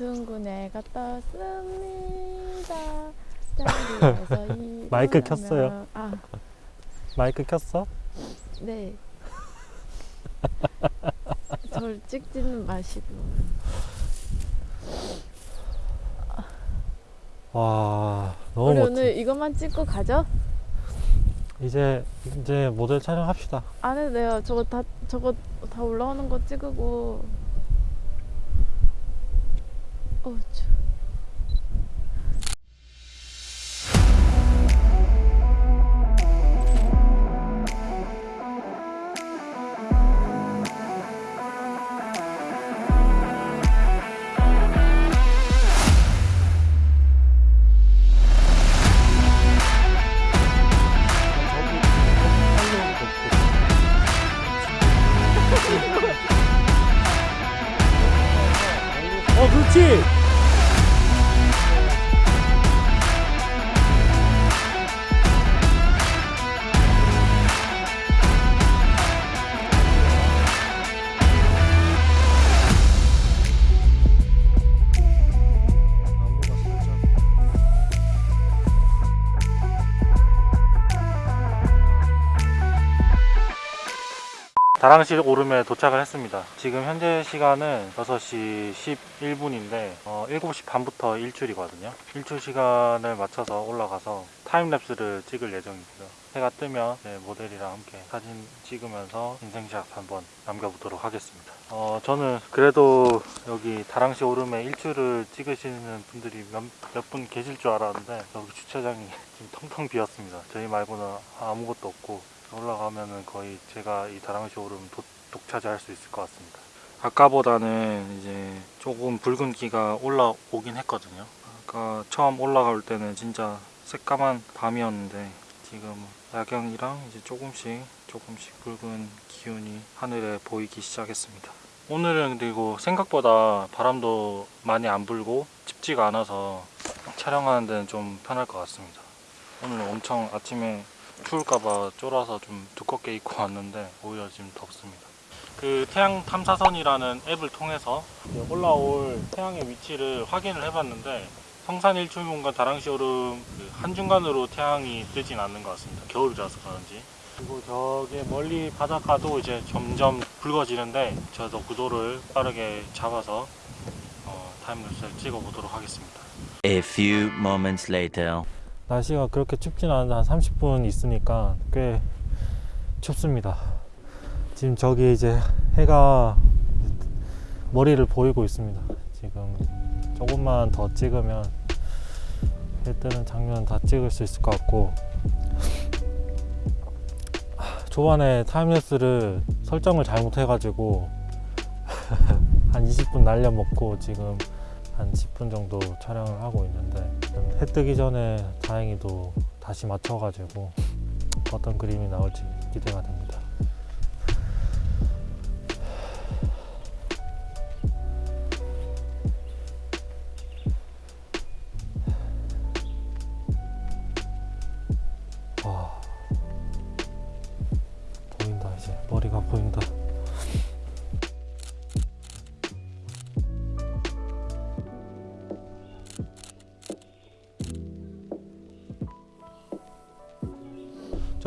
애가 떴습니다. 자리에서 마이크 켰어요. 아, 마이크 켰어? 네. 절 찍지는 마시고. 와 너무 우리 멋지. 오늘 이것만 찍고 가죠? 이제 이제 모델 촬영합시다. 안 해도 돼요. 저거 다 저거 다 올라오는 거 찍고. 어, 추. 어 그렇지. 다랑시 오름에 도착을 했습니다. 지금 현재 시간은 6시 11분인데 어, 7시 반부터 일출이거든요. 일출 시간을 맞춰서 올라가서 타임랩스를 찍을 예정이고요. 해가 뜨면 네, 모델이랑 함께 사진 찍으면서 인생샷 한번 남겨보도록 하겠습니다. 어, 저는 그래도 여기 다랑시 오름에 일출을 찍으시는 분들이 몇분 계실 줄 알았는데 여기 주차장이 지금 텅텅 비었습니다. 저희 말고는 아무것도 없고 올라가면은 거의 제가 이 다랑시 오름 도, 독차지할 수 있을 것 같습니다. 아까보다는 이제 조금 붉은기가 올라오긴 했거든요. 아까 처음 올라갈 때는 진짜 새까만 밤이었는데 지금 야경이랑 이제 조금씩 조금씩 붉은 기운이 하늘에 보이기 시작했습니다. 오늘은 그리고 생각보다 바람도 많이 안 불고 춥지가 않아서 촬영하는 데는 좀 편할 것 같습니다. 오늘 엄청 아침에 추울까봐 쫄아서 좀 두껍게 입고 왔는데 오히려 지금 덥습니다. 그 태양 탐사선이라는 앱을 통해서 올라올 태양의 위치를 확인을 해봤는데 성산 일출문과 다랑시 오름 그 한중간으로 태양이 뜨진 않는 것 같습니다. 겨울이라서 그런지. 그리고 저기 멀리 바닷가도 이제 점점 붉어지는데 저도 구도를 빠르게 잡아서 어, 타임랩스를 찍어보도록 하겠습니다. A few moments later. 날씨가 그렇게 춥진 않은데 한 30분 있으니까 꽤 춥습니다. 지금 저기 이제 해가 머리를 보이고 있습니다. 지금 조금만 더 찍으면 해 뜨는 장면 다 찍을 수 있을 것 같고 초반에 타임랩스를 설정을 잘못해가지고 한 20분 날려먹고 지금 한 10분 정도 촬영을 하고 있는데 해 뜨기 전에 다행히도 다시 맞춰가지고 어떤 그림이 나올지 기대가 됩니다.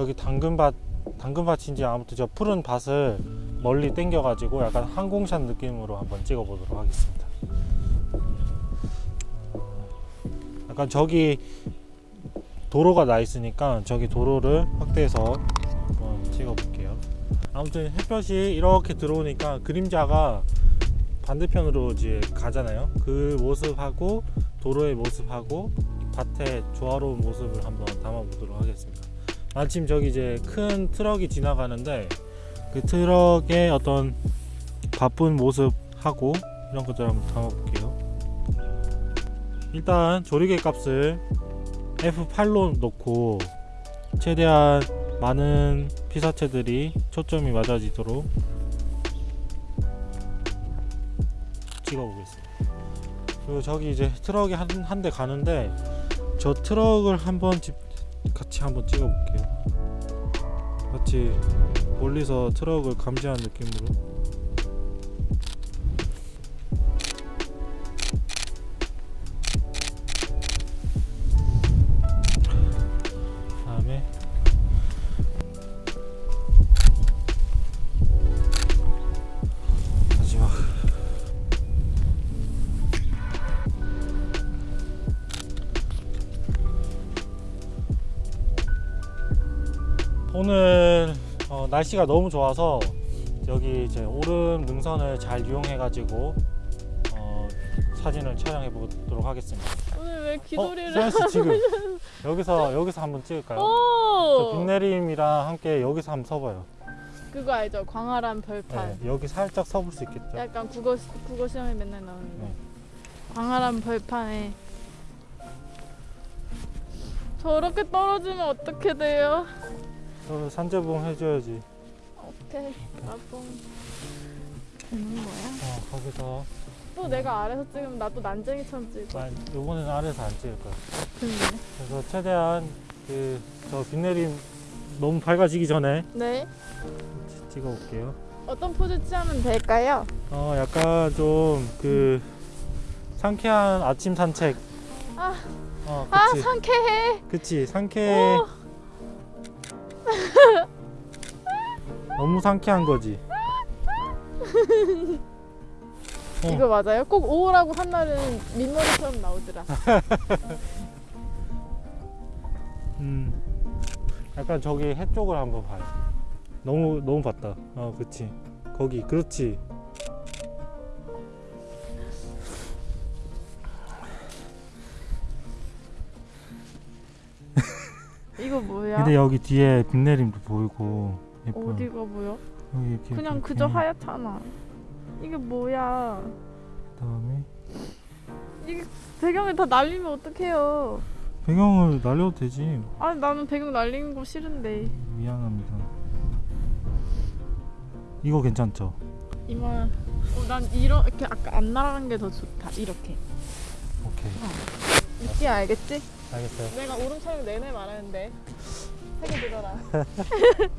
저기 당근밭 당근밭인지 아무튼 저 푸른 밭을 멀리 당겨 가지고 약간 항공샷 느낌으로 한번 찍어 보도록 하겠습니다. 어, 약간 저기 도로가 나 있으니까 저기 도로를 확대해서 한번 찍어 볼게요. 아무튼 햇볕이 이렇게 들어오니까 그림자가 반대편으로 이제 가잖아요. 그 모습하고 도로의 모습하고 밭의 조화로운 모습을 한번 담아 보도록 하겠습니다. 마침 저기 이제 큰 트럭이 지나가는데 그 트럭의 어떤 바쁜 모습하고 이런 것들 한번 담아볼게요. 일단 조리개 값을 F8로 놓고 최대한 많은 피사체들이 초점이 맞아지도록 찍어보겠습니다. 그리고 저기 이제 트럭이 한 한 대 가는데 저 트럭을 한번 집 같이 한번 찍어볼게요. 같이 멀리서 트럭을 감지한 느낌으로 오늘 어, 날씨가 너무 좋아서 여기 이제 오름 능선을 잘 이용해 가지고 어, 사진을 촬영해 보도록 하겠습니다. 오늘 왜 어, 귀돌이를 세연 씨 지금 여기서 여기서 한번 찍을까요? 빅내림이랑 함께 여기서 한번 서봐요. 그거 알죠? 광활한 벌판. 네, 여기 살짝 서볼 수 있겠죠? 약간 국어 시- 국어 시험에 맨날 나오는 거. 네. 광활한 벌판에 저렇게 떨어지면 어떻게 돼요? 저 산재봉 해줘야지. 어떻게 나도 되는 거야? 어, 거기서 또 내가 아래서 찍으면 나도 난쟁이처럼 찍을 거야. 아, 이번에는 아래서 안 찍을 거야. 근데 그래서 최대한 그저 빅내림 너무 밝아지기 전에 네 찍어볼게요. 어떤 포즈 취하면 될까요? 어, 약간 좀그 상쾌한 아침 산책. 아. 어, 아. 상쾌해. 그치, 상쾌. 오. 너무 상쾌한 거지. 어. 이거 맞아요? 꼭 오라고 한 날은 민머리처럼 나오더라. 음. 약간 저기 해 쪽을 한번 봐요. 너무 너무 봤다. 어, 그치. 거기, 그렇지. 이거 뭐야? 근데 여기 뒤에 빗내림도 보이고 예뻐요. 어디가 보여? 여기 이렇게 그냥 이렇게. 그저 하얗잖아. 이게 뭐야? 그다음에 이게 배경을 다 날리면 어떡해요? 배경을 날려도 되지. 아니 나는 배경 날리는 거 싫은데. 미안합니다. 이거 괜찮죠? 이만. 어, 난 이렇게 아까 안 날아간 게 더 좋다. 이렇게. 오케이. 느낌 알겠지? 알겠어요. 내가 오름 촬영 내내 말하는데. 세개 들어라.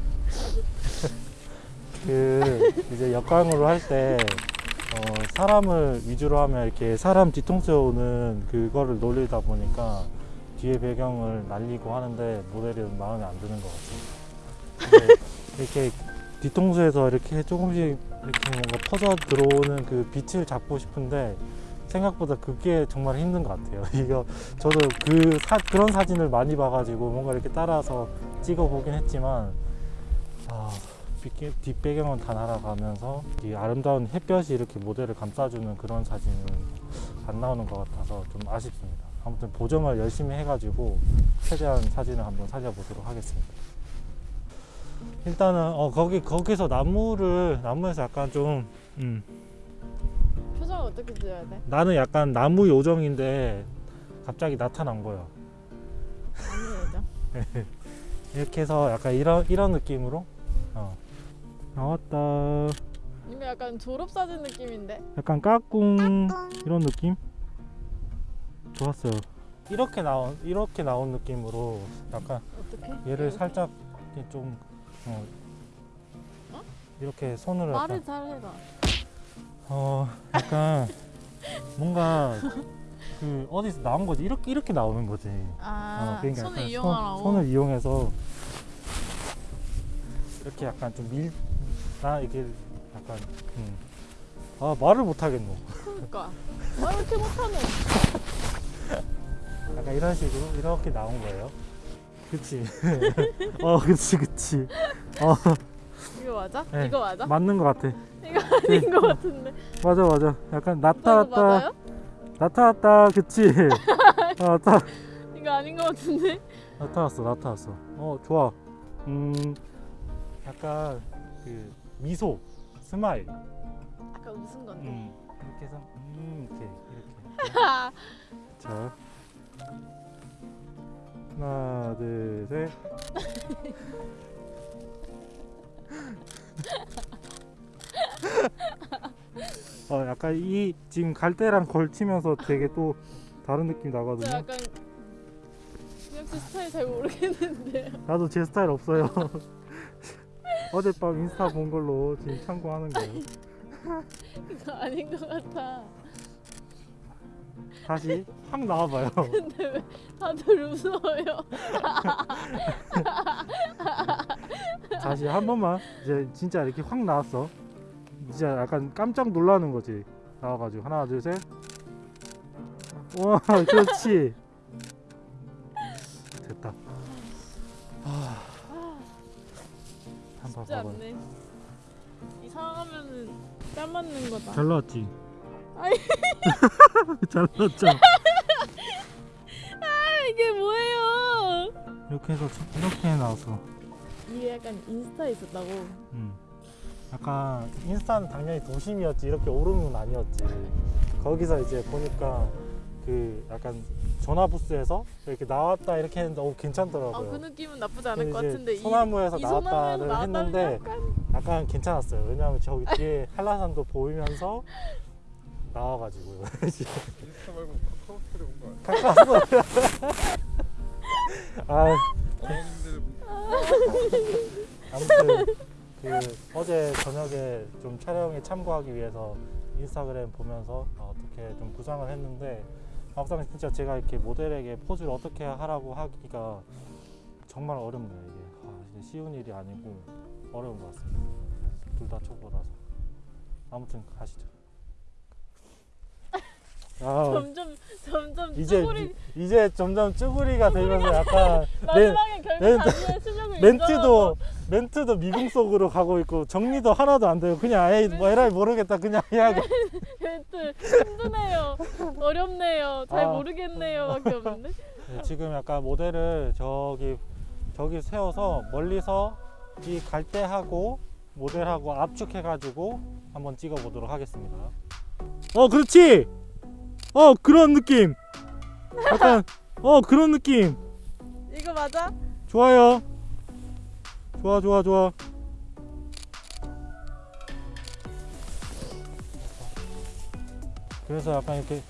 그 이제 역광으로 할때 어, 사람을 위주로 하면 이렇게 사람 뒤통수에 오는 그거를 놀리다 보니까 뒤에 배경을 날리고 하는데 모델이 마음에 안 드는 것 같아요. 이렇게 뒤통수에서 이렇게 조금씩 이렇게 뭔가 퍼져 들어오는 그 빛을 잡고 싶은데 생각보다 그게 정말 힘든 것 같아요. 이거 저도 그 사, 그런 사진을 많이 봐가지고 뭔가 이렇게 따라서 찍어 보긴 했지만 아, 뒷배경은 다 날아가면서 이 아름다운 햇볕이 이렇게 모델을 감싸주는 그런 사진은 안 나오는 것 같아서 좀 아쉽습니다. 아무튼 보정을 열심히 해가지고 최대한 사진을 한번 살려보도록 하겠습니다. 일단은 어, 거기 거기서 나무를 나무에서 약간 좀 음, 어떻게 지어야 돼? 나는 약간 나무 요정인데 갑자기 나타난 거야. 아니죠. 이렇게 해서 약간 이런 이런 느낌으로 어. 나왔다. 이거 약간 졸업사진 느낌인데? 약간 까꿍 이런 느낌? 좋았어요. 이렇게 나온 이렇게 나온 느낌으로 약간 어떻게? 얘를 살짝 이렇게 좀 어, 어? 이렇게 손으로 말을 잘 해봐. 어 약간 뭔가 그 어디서 나온 거지 이렇게 이렇게 나오는 거지. 아, 어, 그러니까 손을 이용하라고? 손, 손을 이용해서 이렇게 약간 좀 밀, 나 이게 약간, 음. 아 말을 못 하겠노. 그러니까. 아, 이렇게 못하네. 약간 이런 식으로 이렇게 나온 거예요. 그치. 어, 그치, 그치. 어, 이거 맞아? 네. 이거 맞아? 맞는 것 같아. 이거 아닌 것 같은데. 맞아, 맞아. 약간 나타났다? 나타났다, 그치. 어, 나타, 이거 아닌 것 같은데. 나타났어, 나타났어. 어, 좋아. 음, 약간 그 미소, smile. 아까 웃은 건데. 음, 이렇게 해서 음, 이렇게 이렇게. 자, 하나, 둘, 셋. 어, 약간 이 지금 갈대랑 걸치면서 되게 또 다른 느낌 저 나거든요. 약간 제 스타일 잘 모르겠는데요. 나도 제 스타일 없어요. 어젯밤 인스타 본 걸로 지금 참고하는 거예요. 이거 아닌 것 같아. 다시 확 나와봐요. 근데 왜 다들 웃어요? 다시 한 번만 이제 진짜 이렇게 확 나왔어 진짜 약간 깜짝 놀라는 거지 나와가지고 하나 둘셋와 그렇지 됐다 쉽지 않네. 이상하면은 뺨 맞는 거다. 잘 나왔지? 잘 나왔죠? 아, 이게 뭐예요? 이렇게 해서 참- 이렇게 나왔어 이게 약간 인스타에 있었다고. 음. 약간 인스타는 당연히 도심이었지 이렇게 오름은 아니었지 거기서 이제 보니까 그 약간 전화 부스에서 이렇게 나왔다 이렇게 했는데 어 괜찮더라고요 아, 그 느낌은 나쁘지 않을 것 같은데. 이- 소나무에서 이 나왔다를 나왔다는 했는데 약간 약간 괜찮았어요 왜냐하면 저기 뒤에 한라산도 보이면서 나와가지고요 인스타 말고 카카오 스토리 온거 아니야? 카카오 아 어머님들 아무튼 그 어제 저녁에 좀 촬영에 참고하기 위해서 인스타그램 보면서 어, 어떻게 좀 구상을 했는데 막상 진짜 제가 이렇게 모델에게 포즈를 어떻게 하라고 하기가 정말 어렵네요 이게. 아, 쉬운 일이 아니고 어려운 것 같습니다. 둘 다 초보라서. 아무튼 가시죠 아, 점점 점점 이제 쭈구리 이제 점점 쭈구리가 되면서 약간 멘, 마지막에 결국 멘- 자기의 실력을 멘트도 멘트도 미궁 속으로 가고 있고 정리도 하나도 안 되고 그냥 아예 뭐 에라이 모르겠다. 그냥 인정하고 멘트 힘드네요. 어렵네요. 잘 아. 모르겠네요밖에 없는데. 네, 지금 약간 모델을 저기 저기 세워서 멀리서 이 갈대하고 모델하고 압축해 가지고 한번 찍어 보도록 하겠습니다. 어 그렇지. 어 그런 느낌. 약간 어 그런 느낌. 이거 맞아? 좋아요. 좋아 좋아 좋아. 그래서 약간 이렇게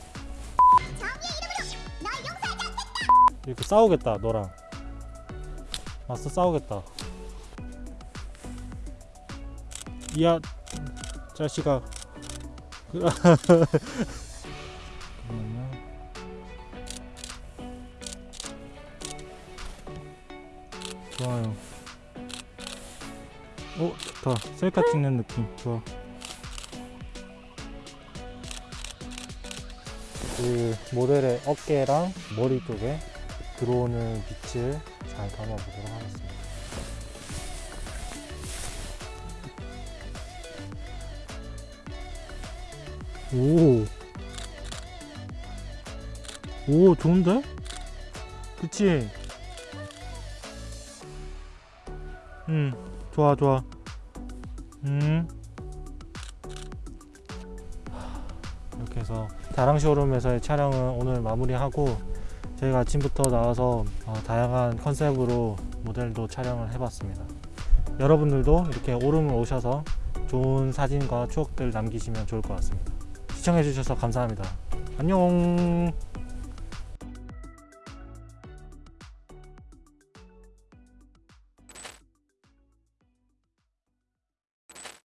이렇게 싸우겠다 너랑. 맞서 싸우겠다. 이야 자식아. 오 좋다. 셀카 찍는 느낌 좋아. 그 모델의 어깨랑 머리 쪽에 들어오는 빛을 잘 담아보도록 하겠습니다. 오. 오, 좋은데? 그치? 응, 좋아, 좋아. 음. 이렇게 해서 다랑 쇼룸에서의 촬영은 오늘 마무리하고 저희가 아침부터 나와서 어, 다양한 컨셉으로 모델도 촬영을 해봤습니다. 여러분들도 이렇게 오름을 오셔서 좋은 사진과 추억들 남기시면 좋을 것 같습니다. 시청해주셔서 감사합니다. 안녕.